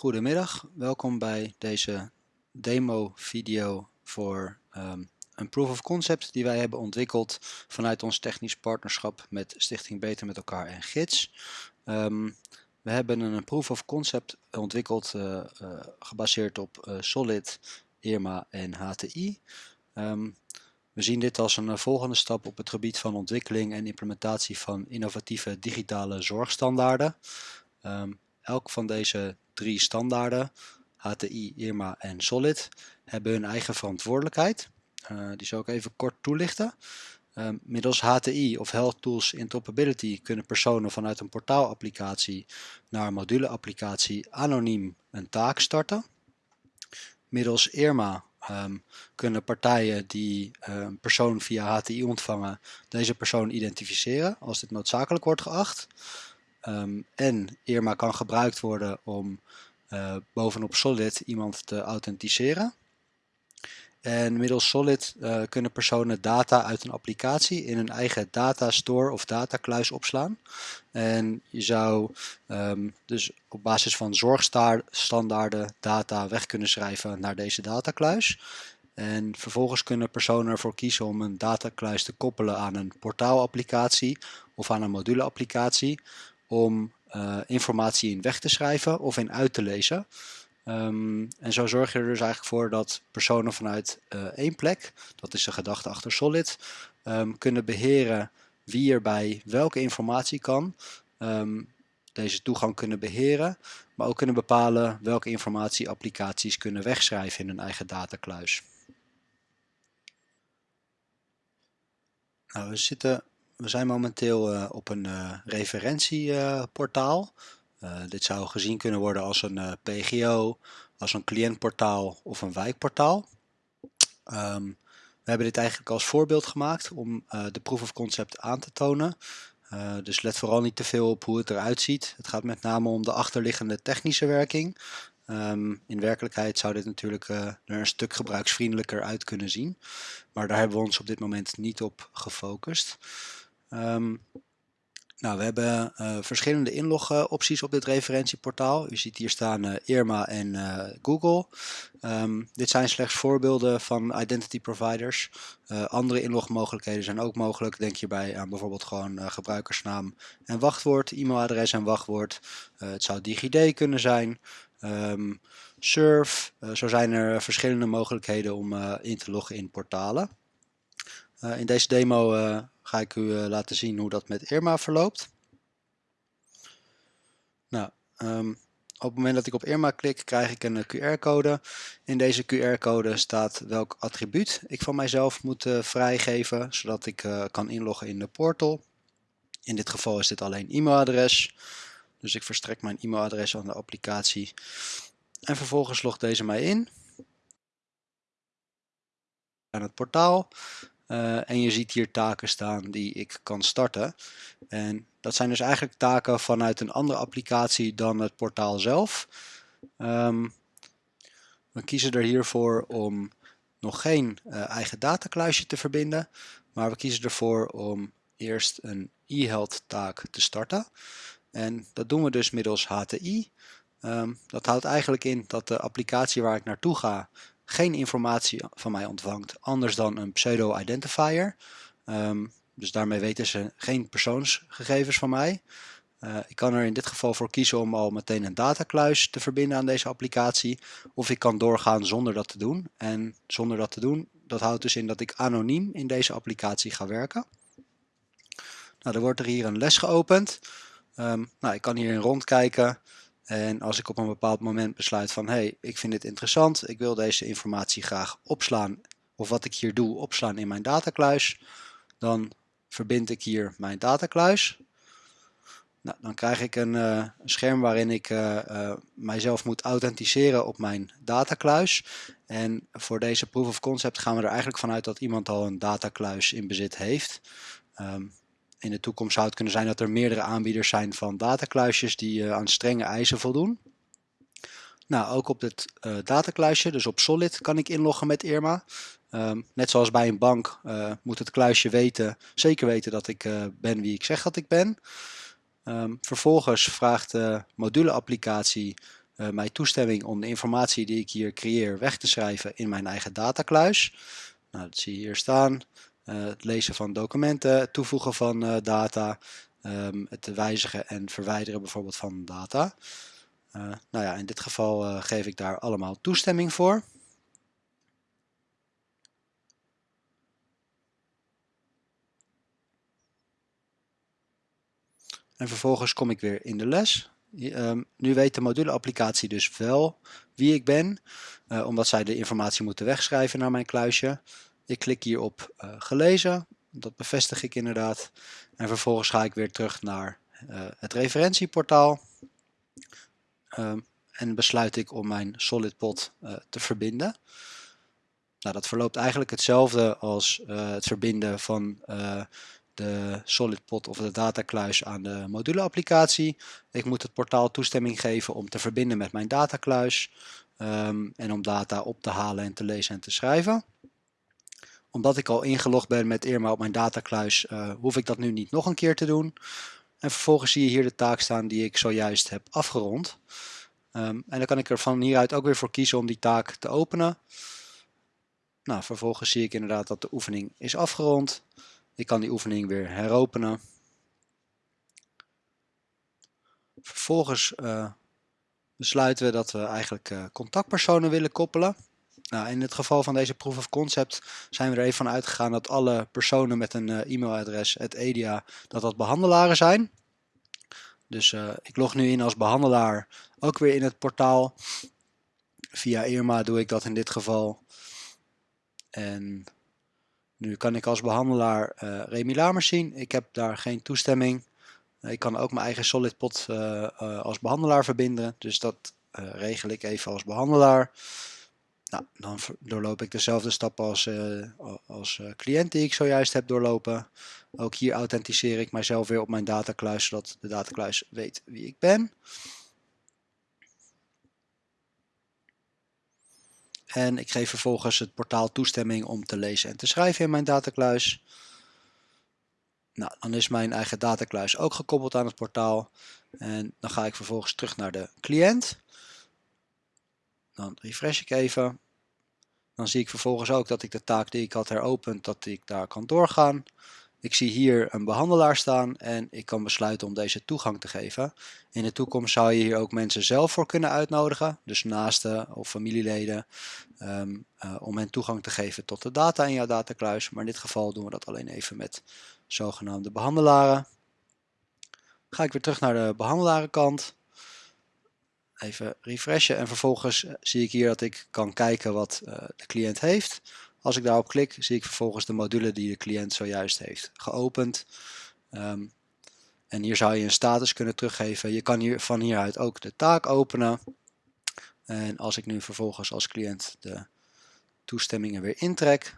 Goedemiddag, welkom bij deze demo video voor um, een proof of concept die wij hebben ontwikkeld vanuit ons technisch partnerschap met Stichting Beter met elkaar en Gids. Um, we hebben een proof of concept ontwikkeld uh, uh, gebaseerd op uh, Solid, IRMA en HTI. Ehm, we zien dit als een volgende stap op het gebied van ontwikkeling en implementatie van innovatieve digitale zorgstandaarden. Elk van deze drie standaarden, HTI, IRMA en Solid, hebben hun eigen verantwoordelijkheid. Uh, die zal ik even kort toelichten. Uh, middels HTI of Health Tools Interoperability kunnen personen vanuit een portaalapplicatie naar een moduleapplicatie anoniem een taak starten. Middels IRMA um, kunnen partijen die uh, een persoon via HTI ontvangen deze persoon identificeren als dit noodzakelijk wordt geacht. Um, en IRMA kan gebruikt worden om uh, bovenop Solid iemand te authenticeren. En middels Solid uh, kunnen personen data uit een applicatie in hun eigen datastore of datakluis opslaan. En je zou um, dus op basis van zorgstandaarden data weg kunnen schrijven naar deze datakluis. En vervolgens kunnen personen ervoor kiezen om een datakluis te koppelen aan een portaalapplicatie of aan een moduleapplicatie om uh, informatie in weg te schrijven of in uit te lezen. Um, en zo zorg je er dus eigenlijk voor dat personen vanuit uh, één plek, dat is de gedachte achter Solid, um, kunnen beheren wie er bij welke informatie kan. Um, deze toegang kunnen beheren, maar ook kunnen bepalen welke informatie applicaties kunnen wegschrijven in hun eigen datakluis. Nou, we zitten we zijn momenteel uh, op een uh, referentieportaal. Uh, dit zou gezien kunnen worden als een PGO, als een cliëntportaal of een wijkportaal. Um, we hebben dit eigenlijk als voorbeeld gemaakt om de proof of concept aan te tonen. dus let vooral niet te veel op hoe het eruit ziet. Het gaat met name om de achterliggende technische werking. Um, in werkelijkheid zou dit natuurlijk er een stuk gebruiksvriendelijker uit kunnen zien. Maar daar hebben we ons op dit moment niet op gefocust. Um, nou, we hebben uh, verschillende inlogopties op dit referentieportaal. U ziet hier staan uh, Irma en uh, Google. Um, dit zijn slechts voorbeelden van identity providers. andere inlogmogelijkheden zijn ook mogelijk. Denk hierbij aan bijvoorbeeld gewoon gebruikersnaam en wachtwoord, e-mailadres en wachtwoord. het zou DigiD kunnen zijn. Um, Surf. zo zijn er verschillende mogelijkheden om in te loggen in portalen. in deze demo ga ik u eh, laten zien hoe dat met Irma verloopt. Nou, um, op het moment dat ik op Irma klik, krijg ik een eh, QR-code. In deze QR-code staat welk attribuut ik van mijzelf moet uh, vrijgeven, zodat ik kan inloggen in de portal. In dit geval is dit alleen e-mailadres. Dus ik verstrek mijn e-mailadres aan de applicatie. En vervolgens logt deze mij in. Aan het portaal. Uh, en je ziet hier taken staan die ik kan starten. En dat zijn dus eigenlijk taken vanuit een andere applicatie dan het portaal zelf. Um, we kiezen er hiervoor om nog geen uh, eigen datakluisje te verbinden. Maar we kiezen ervoor om eerst een e-health taak te starten. En dat doen we dus middels HTI. Ehm, dat houdt eigenlijk in dat de applicatie waar ik naartoe ga geen informatie van mij ontvangt anders dan een pseudo-identifier. Um, dus daarmee weten ze geen persoonsgegevens van mij. Uh, ik kan er in dit geval voor kiezen om al meteen een datakluis te verbinden aan deze applicatie. Of ik kan doorgaan zonder dat te doen. En zonder dat te doen, dat houdt dus in dat ik anoniem in deze applicatie ga werken. Nou, dan wordt er hier een les geopend. Um, nou, ik kan hierin rondkijken. En als ik op een bepaald moment besluit van hé, hey, ik vind dit interessant, ik wil deze informatie graag opslaan of wat ik hier doe opslaan in mijn datakluis, dan verbind ik hier mijn datakluis. Nou, dan krijg ik een, een scherm waarin ik uh, uh, mijzelf moet authenticeren op mijn datakluis. En voor deze proof of concept gaan we er eigenlijk vanuit dat iemand al een datakluis in bezit heeft. Um, in de toekomst zou het kunnen zijn dat er meerdere aanbieders zijn van datakluisjes die uh, aan strenge eisen voldoen. Nou, ook op dit uh, datakluisje, dus op Solid, kan ik inloggen met Irma. Um, net zoals bij een bank uh, moet het kluisje weten, zeker weten dat ik ben wie ik zeg dat ik ben. Um, vervolgens vraagt de module-applicatie mij toestemming om de informatie die ik hier creëer weg te schrijven in mijn eigen datakluis. Nou, dat zie je hier staan. Het lezen van documenten, toevoegen van data, um, het wijzigen en verwijderen bijvoorbeeld van data. nou ja, in dit geval geef ik daar allemaal toestemming voor. En vervolgens kom ik weer in de les. Um, nu weet de module-applicatie dus wel wie ik ben, omdat zij de informatie moeten wegschrijven naar mijn kluisje. Ik klik hier op uh, gelezen, dat bevestig ik inderdaad. En vervolgens ga ik weer terug naar uh, het referentieportaal. Um, en besluit ik om mijn SolidPod te verbinden. Nou, dat verloopt eigenlijk hetzelfde als het verbinden van de SolidPod of de datakluis aan de module-applicatie. Ik moet het portaal toestemming geven om te verbinden met mijn datakluis um, en om data op te halen en te lezen en te schrijven. Omdat ik al ingelogd ben met Irma op mijn datakluis, uh, hoef ik dat nu niet nog een keer te doen. En vervolgens zie je hier de taak staan die ik zojuist heb afgerond. Um, en dan kan ik er van hieruit ook weer voor kiezen om die taak te openen. Nou, vervolgens zie ik inderdaad dat de oefening is afgerond. Ik kan die oefening weer heropenen. Vervolgens uh, besluiten we dat we eigenlijk uh, contactpersonen willen koppelen. Nou, in het geval van deze proof of concept zijn we er even van uitgegaan dat alle personen met een uh, e-mailadres, het EDIA, dat dat behandelaren zijn. Dus ik log nu in als behandelaar, ook weer in het portaal. Via Irma doe ik dat in dit geval. En nu kan ik als behandelaar uh, Remy Lamers zien. Ik heb daar geen toestemming. Ik kan ook mijn eigen SolidPod uh, als behandelaar verbinden. Dus dat regel ik even als behandelaar. Nou, dan doorloop ik dezelfde stappen als, als cliënt die ik zojuist heb doorlopen. Ook hier authenticeer ik mijzelf weer op mijn datakluis, zodat de datakluis weet wie ik ben. En ik geef vervolgens het portaal toestemming om te lezen en te schrijven in mijn datakluis. Nou, dan is mijn eigen datakluis ook gekoppeld aan het portaal. En dan ga ik vervolgens terug naar de cliënt. Dan refresh ik even. Dan zie ik vervolgens ook dat ik de taak die ik had heropend, dat ik daar kan doorgaan. Ik zie hier een behandelaar staan en ik kan besluiten om deze toegang te geven. In de toekomst zou je hier ook mensen zelf voor kunnen uitnodigen, dus naasten of familieleden, um, uh, om hen toegang te geven tot de data in jouw datakluis. Maar in dit geval doen we dat alleen even met zogenaamde behandelaren. Ga ik weer terug naar de behandelarenkant. Even refreshen en vervolgens zie ik hier dat ik kan kijken wat uh, de cliënt heeft. Als ik daarop klik, zie ik vervolgens de module die de cliënt zojuist heeft geopend. Um, en hier zou je een status kunnen teruggeven. Je kan hier van hieruit ook de taak openen. En als ik nu vervolgens als cliënt de toestemmingen weer intrek,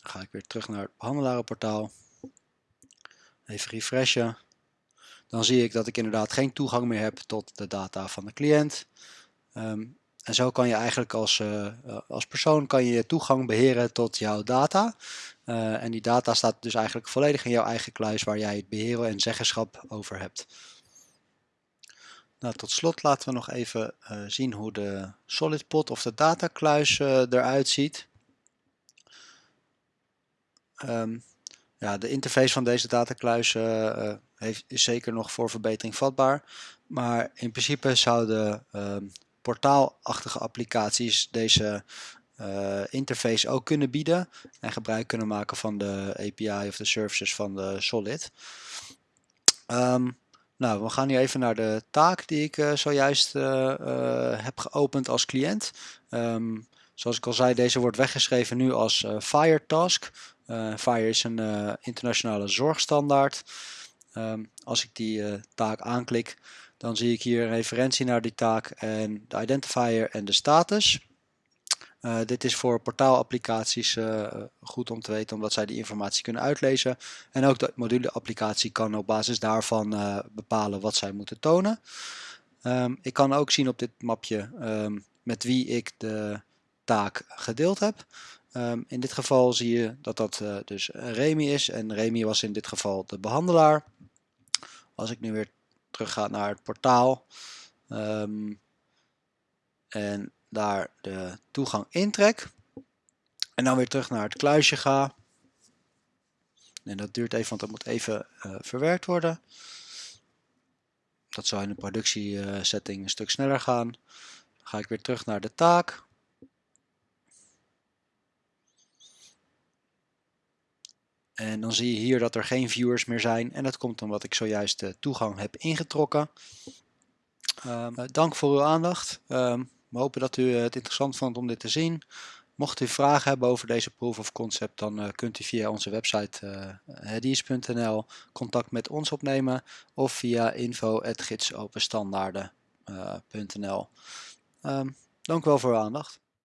ga ik weer terug naar het behandelarenportaal. Even refreshen dan zie ik dat ik inderdaad geen toegang meer heb tot de data van de cliënt. Um, en zo kan je eigenlijk als, uh, als persoon kan je toegang beheren tot jouw data. Uh, en die data staat dus eigenlijk volledig in jouw eigen kluis waar jij het beheren en zeggenschap over hebt. Nou, tot slot laten we nog even zien hoe de SolidPod of de datakluis eruit ziet. Um, ja, de interface van deze datakluis uh, heeft, is zeker nog voor verbetering vatbaar. Maar in principe zouden uh, portaalachtige applicaties deze uh, interface ook kunnen bieden. En gebruik kunnen maken van de API of de services van de Solid. Um, nou, we gaan nu even naar de taak die ik uh, zojuist heb geopend als cliënt. Um, zoals ik al zei, deze wordt weggeschreven nu als Fire Task. Uh, FIRE is een uh, internationale zorgstandaard. Um, als ik die uh, taak aanklik, dan zie ik hier een referentie naar die taak en de identifier en de status. dit is voor portaalapplicaties goed om te weten, omdat zij die informatie kunnen uitlezen. En ook de module-applicatie kan op basis daarvan bepalen wat zij moeten tonen. Um, ik kan ook zien op dit mapje um, met wie ik de taak gedeeld heb. Ehm, in dit geval zie je dat dat uh, dus Remy is en Remy was in dit geval de behandelaar. Als ik nu weer terug ga naar het portaal um, en daar de toegang intrek en dan weer terug naar het kluisje ga. En dat duurt even, want dat moet even uh, verwerkt worden. Dat zou in de productiesetting een stuk sneller gaan. Ga ik weer terug naar de taak. En dan zie je hier dat er geen viewers meer zijn. En dat komt omdat ik zojuist de toegang heb ingetrokken. Um, dank voor uw aandacht. Um, we hopen dat u het interessant vond om dit te zien. Mocht u vragen hebben over deze proof of concept, dan uh, kunt u via onze website uh, contact met ons opnemen of via info.gidsopenstandaarden.nl. Um, dank u wel voor uw aandacht.